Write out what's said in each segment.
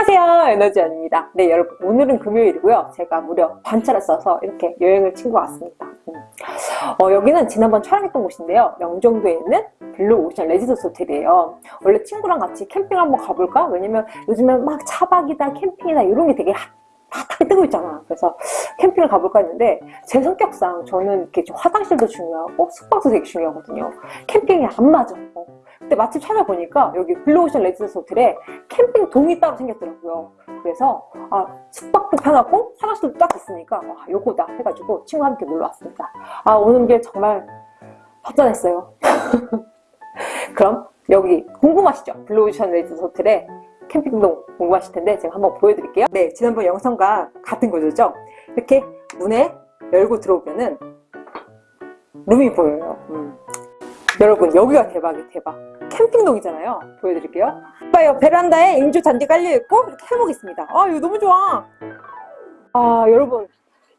안녕하세요. 에너지원입니다. 네 여러분. 오늘은 금요일이고요. 제가 무려 반차를 써서 이렇게 여행을 친구 왔습니다. 음. 어, 여기는 지난번 촬영했던 곳인데요. 영종도에 있는 블루 오션 레지던스 호텔이에요. 원래 친구랑 같이 캠핑 한번 가볼까? 왜냐면 요즘엔 막 차박이다 캠핑이다 이런 게 되게 핫하게 뜨고 있잖아. 그래서 캠핑을 가볼까 했는데 제 성격상 저는 이렇게 좀 화장실도 중요하고 숙박도 되게 중요하거든요. 캠핑이 안 맞아. 어. 근데 마침 찾아보니까 여기 블루오션 레지던스 호텔에 캠핑 동이 따로 생겼더라고요. 그래서 아 숙박도 편하고 화장실도 딱 있으니까 와 요거다 해가지고 친구와 함께 놀러 왔습니다. 아 오는 게 정말 허전했어요. 그럼 여기 궁금하시죠? 블루오션 레지던스 호텔에 캠핑동 궁금하실 텐데 제가 한번 보여드릴게요. 네 지난번 영상과 같은 구조죠? 이렇게 문을 열고 들어오면은 룸이 보여요. 음. 여러분 여기가 대박이 대박. 캠핑동이잖아요. 보여드릴게요. 봐요 베란다에 인조 잔디 깔려있고 이렇게 해먹이 있습니다. 아 이거 너무 좋아. 아 여러분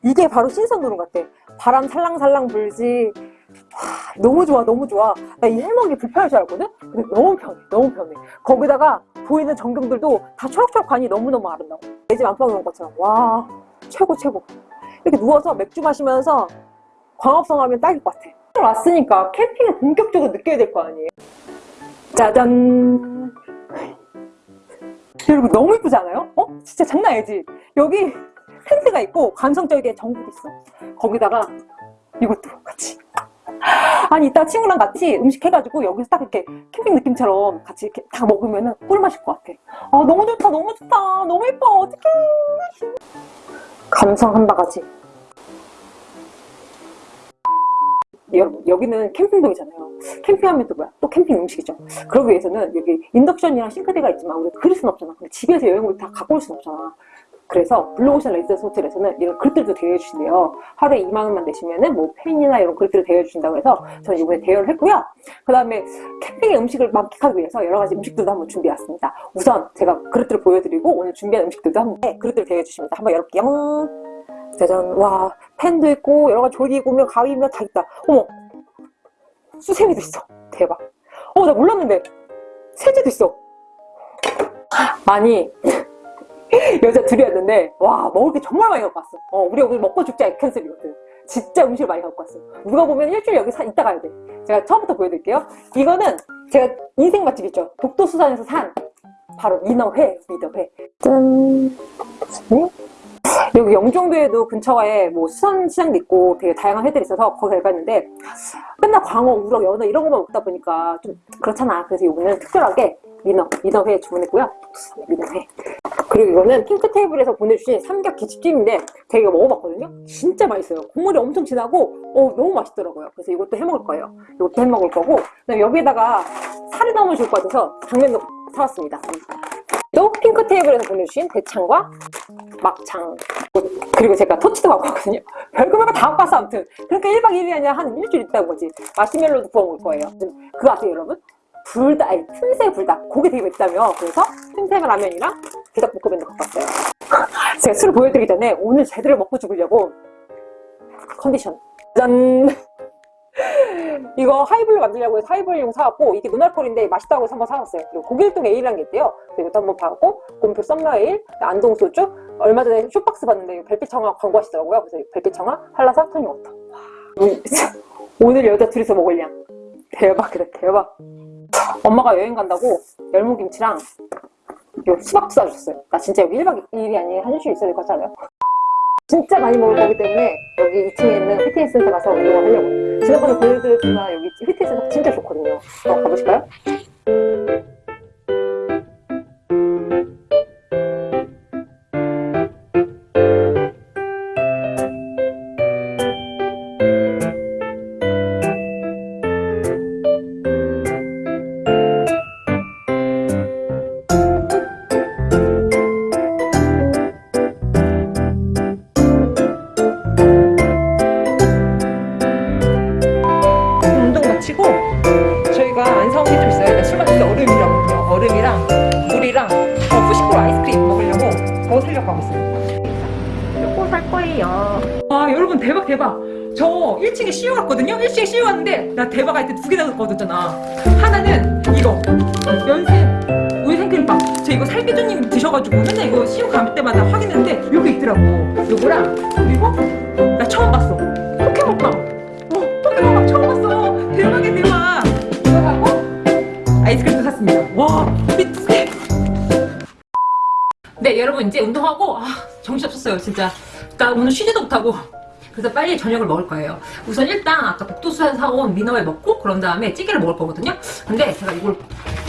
이게 바로 신선도로 같아. 바람 살랑살랑 불지. 와, 너무 좋아 너무 좋아. 나 이 해먹이 불편할 줄 알거든? 근데 너무 편해 너무 편해. 거기다가 보이는 전경들도 다 초록초록 관이 너무너무 아름다워. 내 집 안방에 온 것처럼. 와 최고 최고. 이렇게 누워서 맥주 마시면서 광합성 하면 딱일 것 같아 왔으니까 캠핑을 본격적으로 느껴야 될 거 아니에요? 짜잔. 여러분 너무 이쁘지 않아요? 어? 진짜 장난 아니지? 여기 텐트가 있고 감성적이게 전구도 있어. 거기다가 이것도 같이. 아니 이따 친구랑 같이 음식 해가지고 여기서 딱 이렇게 캠핑 느낌처럼 같이 이렇게 다 먹으면 꿀맛일 것 같아. 아 너무 좋다 너무 좋다. 너무 예뻐. 어떡해. 감성 한 바가지 여러분 여기는 캠핑동이잖아요. 캠핑하면 또 뭐야? 또 캠핑 음식이죠. 그러기 위해서는 여기 인덕션이랑 싱크대가 있지만 우리 그릴 순 없잖아. 근데 집에서 여행을 다 갖고 올순 없잖아. 그래서 블루오션 레지던스 호텔에서는 이런 그릇들도 대여해 주신대요. 하루에 2만원만 내시면은 뭐 팬이나 이런 그릇들을 대여해 주신다고 해서 저는 이번에 대여를 했고요. 그 다음에 캠핑의 음식을 만끽하기 위해서 여러 가지 음식들도 한번 준비해 왔습니다. 우선 제가 그릇들을 보여드리고 오늘 준비한 음식들도 한번 네, 그릇들을 대여해 주십니다. 한번 열어볼게요 짜잔 와 펜도 있고 여러 가지 조리구며 가위며 다 있다. 어머 수세미도 있어. 대박. 어 나 몰랐는데. 세제도 있어. 아니 여자 둘이었는데 와 먹을 게 정말 많이 갖고 왔어. 어 우리 오늘 먹고 죽자 캔슬이거든. 진짜 음식을 많이 갖고 왔어. 누가 보면 일주일 여기 사, 있다 가야 돼. 제가 처음부터 보여드릴게요. 이거는 제가 인생 맛집 있죠? 독도수산에서 산 바로 민어회 민어회. 짠. 네? 여기 영종도에도 근처에 뭐 수산시장도 있고 되게 다양한 회들이 있어서 거기 가봤는데 맨날 광어, 우럭, 연어 이런 것만 먹다 보니까 좀 그렇잖아. 그래서 이번에는 특별하게 민어, 민어회 주문했고요. 민어회. 그리고 이거는 핑크 테이블에서 보내주신 삼겹 제가 이거 먹어봤거든요. 진짜 맛있어요. 국물이 엄청 진하고 어, 너무 맛있더라고요. 그래서 이것도 해먹을 거예요. 이것도 해먹을 거고 그다음에 여기에다가 살이 너무 좋을 것 같아서 당면도 사왔습니다. 또 핑크 테이블에서 보내주신 대창과 막창 그리고 제가 토치도 갖고 왔거든요. 별거 별거 다 갖고 왔어 아무튼. 그러니까 1박 2일이 아니라 한 일주일 있다는 거지. 마시멜로도 구워 먹을 거예요. 그거 아세요 여러분? 불닭, 아니 틈새 불닭. 고기 되게 맵다며. 그래서 틈새 라면이랑 불닭볶음면도 갖고 왔어요. 제가 술을 보여드리기 전에 오늘 제대로 먹고 죽으려고 컨디션. 짠 이거 하이볼로 만들려고 해서 하이볼용 사왔고 이게 non-alcohol인데 맛있다고 해서 한번 사왔어요. 그리고 고길동 에일이라는 게 있대요. 이것도 한번 봐고 곰표 썸머 에일 안동 소주. 얼마 전에 쇼박스 봤는데 별빛 청하 광고하시더라고요. 그래서 별빛 청하 한라산 토니워터. 오늘 여자 둘이서 먹을 양 대박이다 대박. 엄마가 여행 간다고 열무김치랑 요 수박도 싸주셨어요. 나 진짜 여기 1박 2일이 아니라 한 일주일 있어야 될 것 같지 않아요? 진짜 많이 먹을 거기 때문에 여기 2층에 있는 피트니스 센터 가서 운동을 하려고 지난번에 보여드렸지만 여기 피트니스 센터 진짜 좋거든요 어, 가보실까요? 나 대박 할 때 두개다 얻었잖아. 하나는 이거. 연세 우유 생크림빵. 저 이거 살기조님 드셔가지고 맨날 이거 시험 갈 때마다 확인했는데 여기 있더라고. 요거랑 그리고 나 처음 봤어. 포켓몬빵. 어 포켓몬빵 처음 봤어. 대박이야 대박. 이거 하고 아이스크림도 샀습니다. 와 미치게 네 여러분 이제 운동하고 아 정신없었어요 진짜. 나 오늘 쉬지도 못하고 그래서 빨리 저녁을 먹을 거예요. 우선 일단 아까 복도수산 사온 미너를 먹고 그런 다음에 찌개를 먹을 거거든요. 근데 제가 이걸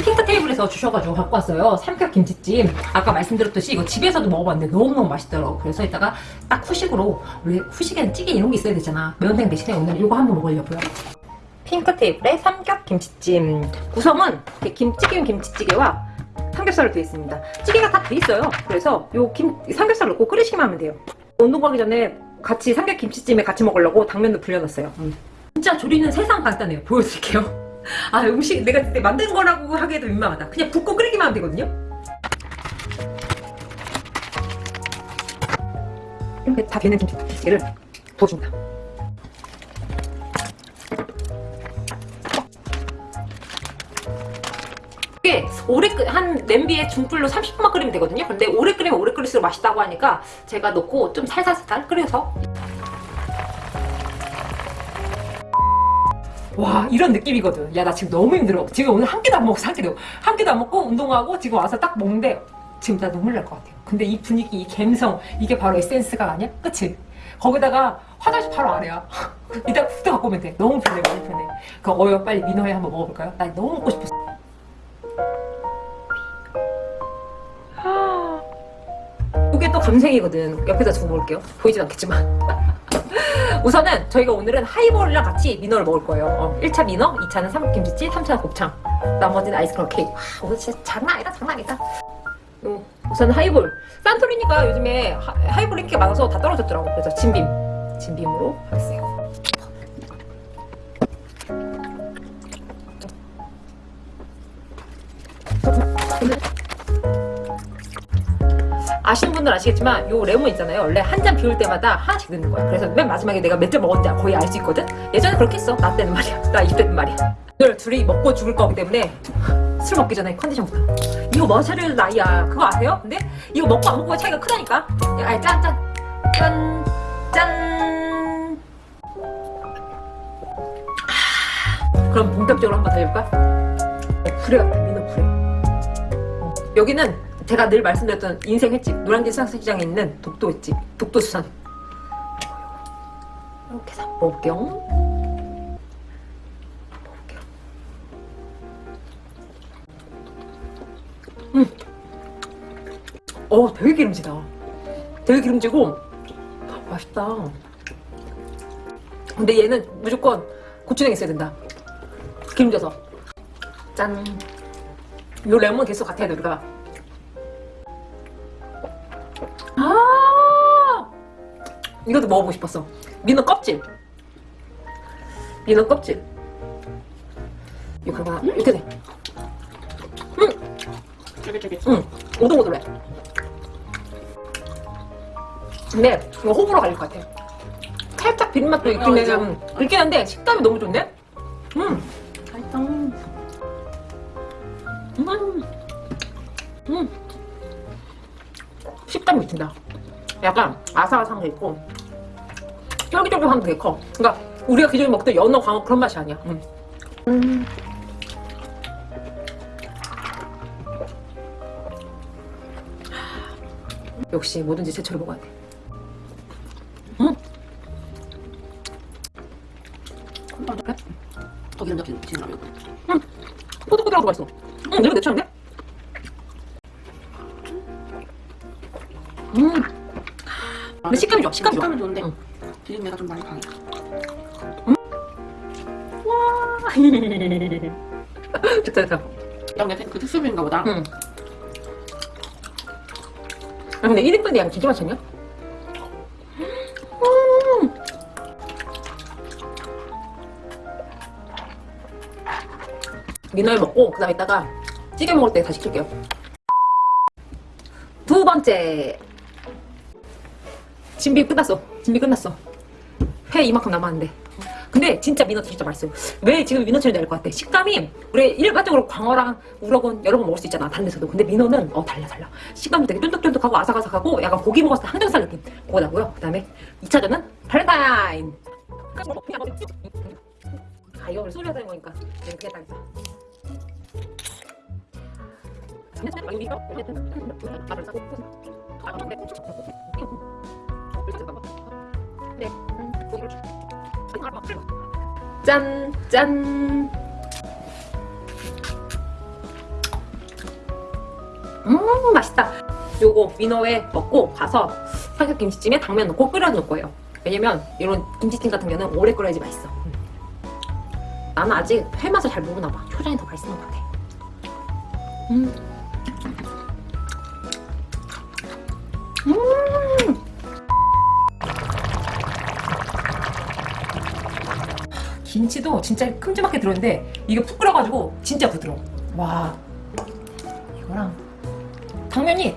핑크 테이블에서 주셔가지고 갖고 왔어요. 삼겹 김치찜. 아까 말씀드렸듯이 이거 집에서도 먹어봤는데 너무너무 맛있더라고 그래서 이따가 딱 후식으로 원래 후식에는 찌개 이런 게 있어야 되잖아. 매운탕 대신에 오늘 이거 한번 먹으려고요. 핑크 테이블의 삼겹 김치찜. 구성은 김치김 김치찌개와 삼겹살로 되어 있습니다. 찌개가 다 돼 있어요. 그래서 요 김, 삼겹살 넣고 끓이시면 하면 돼요. 운동 가기 전에 같이 삼겹 김치찜에 같이 먹으려고 당면도 불려놨어요. 음. 진짜 조리는 세상 간단해요. 보여드릴게요. 아 음식 내가 만든 거라고 하기에도 민망하다. 그냥 붓고 끓이기만 하면 되거든요. 이렇게 다 되는 김치찌개를 부어줍니다. 이게 오래 끓, 한 냄비에 중불로 30분만 끓이면 되거든요. 근데 오래 끓이면 오래 끓일수록 맛있다고 하니까 제가 넣고 좀 살살살살 끓여서 와 이런 느낌이거든. 야 나 지금 너무 힘들어. 지금 오늘 한 끼도 안 먹었어 한 끼도 한 끼도 안 먹고 운동하고 지금 와서 딱 먹는데 지금 나 눈물 날 것 같아요. 근데 이 분위기 이 감성 이게 바로 에센스가 아니야? 그치? 거기다가 화장실 바로 아래야. 이따 훅 갖고 오면 돼. 너무 편해 너무 편해. 그 어여 빨리 민어회 한번 먹어볼까요? 나 너무 먹고 싶었어. 이게 또 감성이거든. 옆에다 두고 먹을게요. 보이진 않겠지만. 우선은 저희가 오늘은 하이볼이랑 같이 민어를 먹을 거예요. 어, 1차 민어, 2차는 삼김치찌, 3차는 곱창. 나머지는 아이스크림 케이크. 와, 오늘 진짜 장난 아니다, 장난 아니다. 음, 우선 하이볼. 산토리가 요즘에 하, 하이볼 인기가 많아서 다 떨어졌더라고. 그래서 짐빔. 진빔으로 하겠어요. 아시는 분들 아시겠지만 요 레몬 있잖아요. 원래 한 잔 비울 때마다 하나씩 넣는 거야. 그래서 맨 마지막에 내가 몇 잔 먹었는지 거의 알 수 있거든? 예전에 그렇게 했어. 나 때는 말이야. 나 이때는 말이야. 오늘 둘이 먹고 죽을 거기 때문에 술 먹기 전에 컨디션부터. 이거 뭐 차릴 나이야? 그거 아세요? 근데 이거 먹고 안 먹고의 차이가 크다니까. 아니 짠짠. 짠 짠. 그럼 본격적으로 한번 달려볼까? 불에 같아 민어 불에. 여기는 제가 늘 말씀드렸던 인생 횟집 노량진 수산시장에 있는 독도 횟집 독도 수산. 이렇게 해서 먹을게요. 먹을게요. 음. 어 되게 기름지다. 되게 기름지고 맛있다. 근데 얘는 무조건 고추냉이 있어야 된다. 기름져서. 짠. 요 레몬 계속 같아야 돼 우리가 아 이것도 먹어보고 싶었어 민어 껍질 민어 껍질 이거 하나 이렇게 돼 쫄깃쫄깃. 응, 오동오동해. 근데 이거 호불호 갈릴 것 같아. 살짝 비린맛도 있긴 어, 해. 맞아. 음, 있긴 한데 식감이 너무 좋네. 음, 미친다. 약간 아삭아삭한 게 있고 쫄깃쫄깃한 게 커. 그러니까 우리가 기존에 먹던 연어 광어 그런 맛이 아니야. 음. 음. 역시 뭐든지 제철에 먹어야 돼. 좀 많이 강해. 와. 됐다, 됐다. 이게 그 특수부인가 보다. 응. 아, 근데 1인분이 양 진짜 맛있냐? 음. 미나리 먹고 그 다음에 이따가 찌개 먹을 때 다시 시킬게요 두 번째 진비 끝났어 진비 끝났어 회 이만큼 남았는데 근데 진짜 민어 진짜 맛있어요. 왜 지금 민어처럼 될것 같아? 식감이 우리 일반적으로 광어랑 우럭은 여러 번 먹을 수 있잖아 다른 데서도. 근데 민어는 어 달라 달라. 식감도 되게 쫀득쫀득하고 아삭아삭하고 약간 고기 먹었을 때 항정살 느낌 그거 나고요. 그 다음에 2차전은 발렌타인. 아 이거 우리 소리 하자는 거니까 그냥 그게 딱 있어. 짠, 짠. 음, 맛있다. 요거 민어회 먹고 가서 삼겹김치찜에 당면 넣고 끓여놓을 거예요. 왜냐면 이런 김치찜 같은 경우는 오래 끓여야지 맛있어. 음. 나는 아직 회 맛을 잘 모르나 봐. 초장이 더 맛있는 것 같아. 음. 음. 김치도 진짜 큼지막하게 들었는데 이게 푹 끓여가지고 진짜 부드러워. 와 이거랑 당면이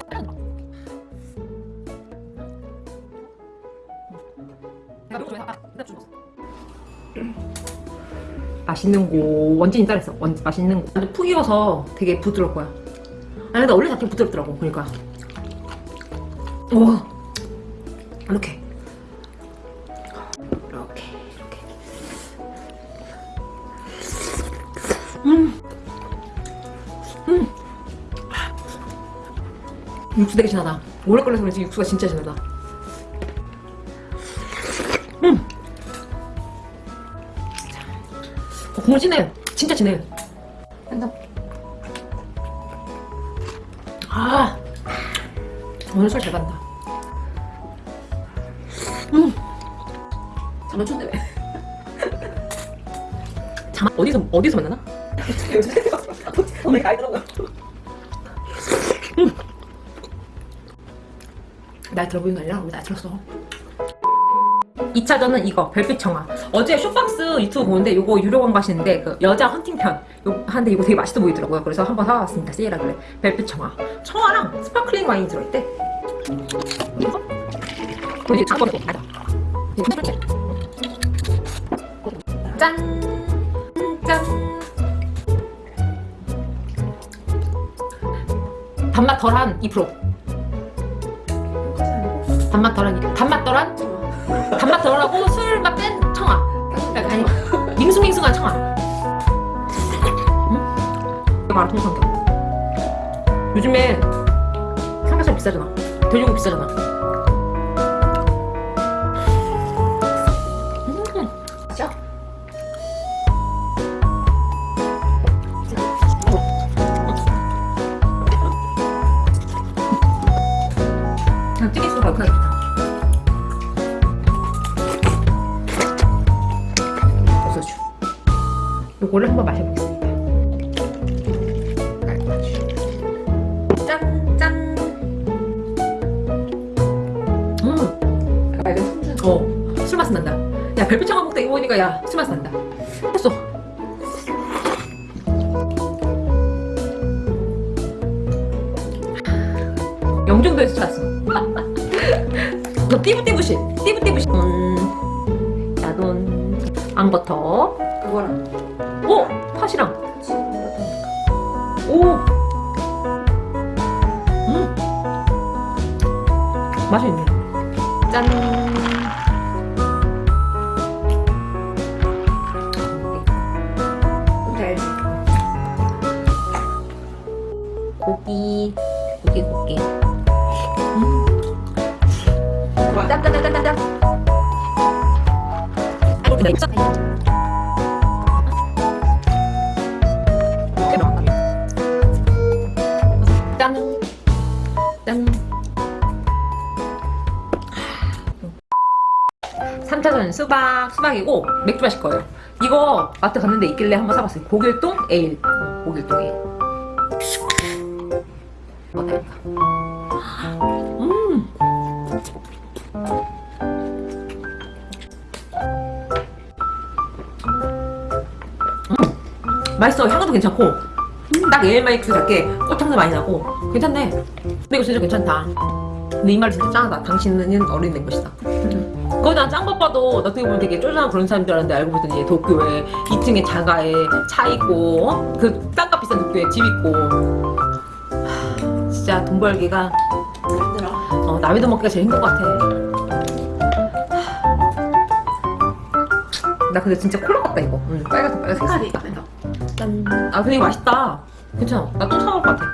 맛있는 고 원진이 따라했어. 원, 맛있는 고 완전 푹 익어서 되게 부드러울 거야. 아니 근데 원래 자체 부드럽더라고. 그러니까 와 이렇게 육수 되게 진하다. 오래 끓여서 그런지 육수가 진짜 진하다. 음. 어, 국물 진해. 진짜 진해. 아. 오늘 술잘 간다. 음. 잠깐 춘대 왜? 잠 어디서 어디서 만나나? 오늘 가 있더라고요. 날 들어보는 게 아니라 우리 날 들었어. 2차전은 이거 별빛 청아 어제 쇼박스 유튜브 보는데 요거 유료 광고 하시는데 그 여자 헌팅편. 요 하는데 이거 되게 맛있어 보이더라고요. 그래서 한번 사와봤습니다. 세일하길래. 별빛 청하 청하랑 sparkling 와인이 들어있대. 이거? 잠깐 맞아. 짠! 짠! 단맛 덜한 2% 단맛 2% 단맛 덜한 단맛 덜하고 술맛 뺀 청하. 그러니까 아니 밍숭밍숭한 청아. 응? 마라 통삼겹 요즘에 삼겹살 비싸잖아. 돼지고기 비싸잖아 영종도에서 찾았어 너 띠부띠부시 띠부띠부시 음, 야돈 앙버터 그거랑 오! 팥이랑. 오! 음! 맛이 있네. 짠! 수박, 수박이고 맥주 마실 거예요. 이거 마트 갔는데 있길래 한번 사봤어요. 고길동 에일. 어, 고길동 에일. 어떨까? 음. 음. 맛있어. 향도 괜찮고. 딱 에일마이크 작게 꽃향도 많이 나고. 괜찮네. 근데 이거 진짜 괜찮다. 근데 이 말이 진짜 짱하다. 당신은 어린 된 것이다. 그거 난짠 것 봐도 어떻게 보면 되게 쪼잔한 그런 사람인 줄 알았는데 알고 보더니 도쿄에 2층에 자가에 차 있고 어? 그 땅값 비싼 도쿄에 집 있고 하, 진짜 돈 벌기가 힘들어. 어, 남의 돈 먹기가 제일 힘든 것 같아 나 근데 진짜 콜라 같다 이거 응, 빨갛다 빨갛다 색깔이. 짠. 아 근데 이거 맛있다 괜찮아 나 또 사먹을 것 같아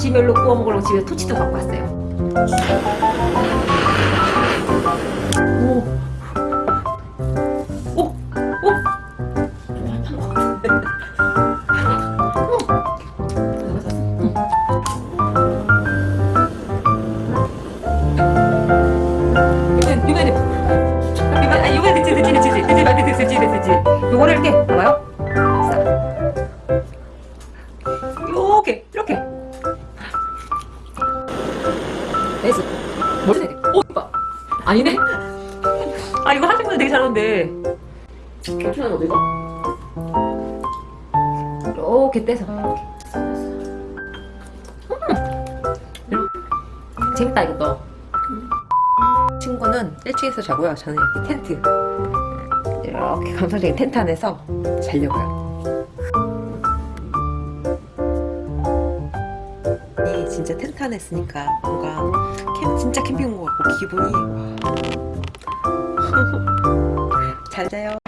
마시멜로 구워 먹으려고 집에 토치도 갖고 왔어요 재밌다 이것도 친구는 1층에서 자고요 저는 이렇게 텐트 이렇게 감성적인 텐트 안에서 자려고요 이 진짜 텐트 안에 있으니까 뭔가 캠, 진짜 캠핑 온 것 같고 기분이 와. 잘 자요.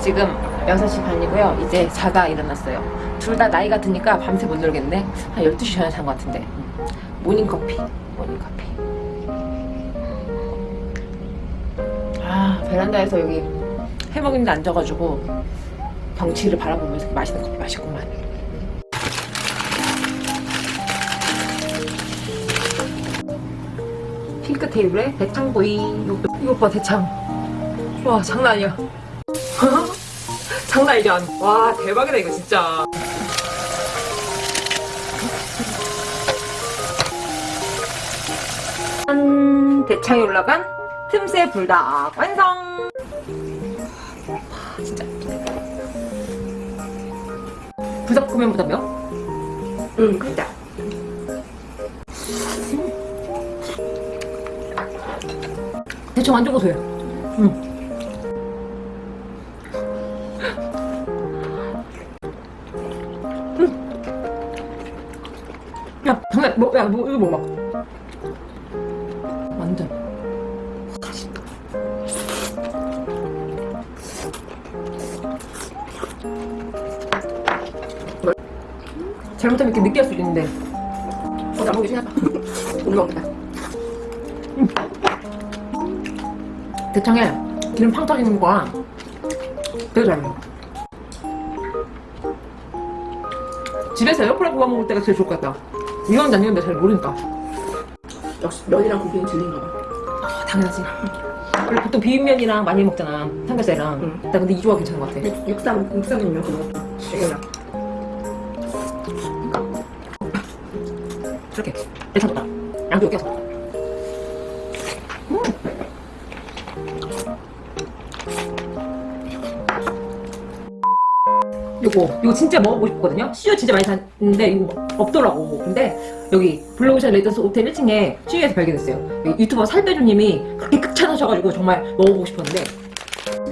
지금 6시 반이고요. 이제 자다 일어났어요. 둘 다 나이가 드니까 밤새 못 놀겠네. 한 12시 전에 잔 것 같은데. 음. 모닝커피. 모닝커피. 아 베란다에서 여기 해먹는데 앉아가지고 경치를 바라보면서 맛있는 커피 마시구만. 핑크 테이블에 대창보이 이거, 이거 봐 대창. 와 장난 아니야 아니야 와 대박이다 이거 진짜 짠 대창에 올라간 틈새 불닭 완성 아, 진짜 불닭볶음면보다 몇? 응, 그다. 대충 완전 고소해요. 뭐, 야, 뭐, 이거 뭐 막. 완전. 잘못하면 이렇게 느끼할 수도 있는데. 어, 나보기 싫다. 오늘 먹겠다. 대창에 기름 팡 터지는 거랑 되게 잘 먹어. 집에서 에어프라이 구워 먹을 때가 제일 좋을 것 같다. 이건 아니는데 잘 모르니까. 역시 면이랑 고기는 질린가 봐. 아, 당연하지. 원래 보통 비빔면이랑 많이 먹잖아. 삼겹살이랑. 응. 나 근데 이 조합 괜찮은 것 같아. 육- 육삼, 육삼이면 그거. 되게 이렇게. 괜찮다. 양도 껴서. 요거 이거 진짜 먹어보고 싶거든요. CU 진짜 많이 샀는데 이거 없더라고. 근데 여기 블루오션 레지던스 호텔 1층에 CU에서 발견했어요. 유튜버 살빼주님이 그렇게 극찬하셔가지고 정말 먹어보고 싶었는데.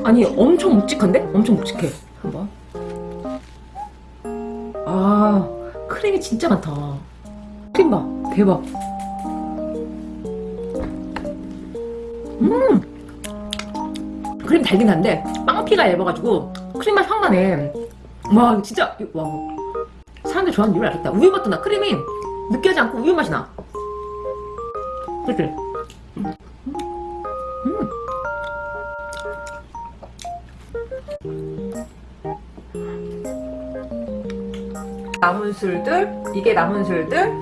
아니 엄청 묵직한데? 엄청 묵직해. 한번. 아 크림이 진짜 많다. 크림 봐. 대박. 음! 크림 달긴 한데 빵피가 얇아가지고 크림 맛 확 나네 와 진짜. 와. 사람들 좋아하는 이유를 알겠다. 우유 맛도 나. 크림이 느끼하지 않고 우유 맛이 나. 그치? 음. 남은 술들? 이게 남은 술들?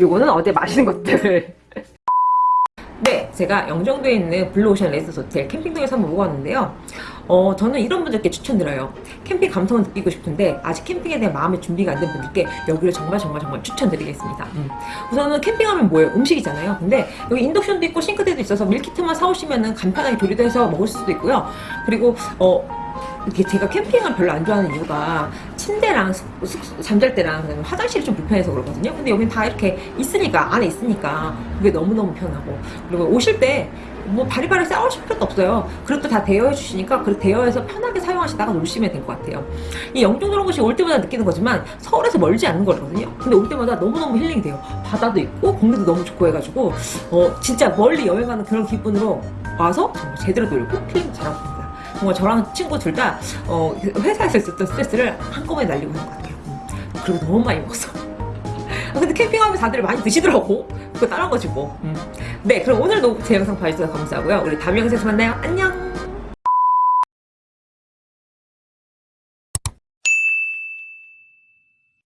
요거는 어디에 마시는 것들. 네, 제가 영종도에 있는 블루오션 레지던스 호텔 캠핑동에서 한번 먹어봤는데요. 어, 저는 이런 분들께 추천드려요. 캠핑 감성을 느끼고 싶은데 아직 캠핑에 대한 마음의 준비가 안 된 분들께 여기를 정말 정말 정말 추천드리겠습니다. 음. 우선은 캠핑하면 뭐예요? 음식이잖아요. 근데 여기 인덕션도 있고 싱크대도 있어서 밀키트만 사오시면은 간편하게 조리도 해서 먹을 수도 있고요. 그리고 어, 이렇게 제가 캠핑을 별로 안 좋아하는 이유가 침대랑 숙- 숙- 잠잘 때랑 화장실이 좀 불편해서 그러거든요. 근데 여긴 다 이렇게 있으니까 안에 있으니까 그게 너무너무 편하고 그리고 오실 때 뭐 바리바리 싸우실 필요도 없어요. 그것도 다 대여해 주시니까 그 대여해서 편하게 사용하시다가 놓으시면 될 것 같아요. 이 영종도로 곳이 올 때마다 느끼는 거지만 서울에서 멀지 않은 거거든요. 근데 올 때마다 너무너무 힐링이 돼요. 바다도 있고 공기도 너무 좋고 해가지고 어, 진짜 멀리 여행하는 그런 기분으로 와서 정말 제대로 놀고 힐링 잘하고 있습니다. 정말 저랑 친구 둘다 어, 회사에서 있었던 스트레스를 한꺼번에 날리고 있는 것 같아요. 음. 그리고 너무 많이 먹었어. 아, 근데 캠핑하면 다들 많이 드시더라고. 그거 뭐. 음. 네, 그럼 오늘도 제 영상 봐주셔서 감사하고요. 우리 다음 영상에서 만나요. 안녕!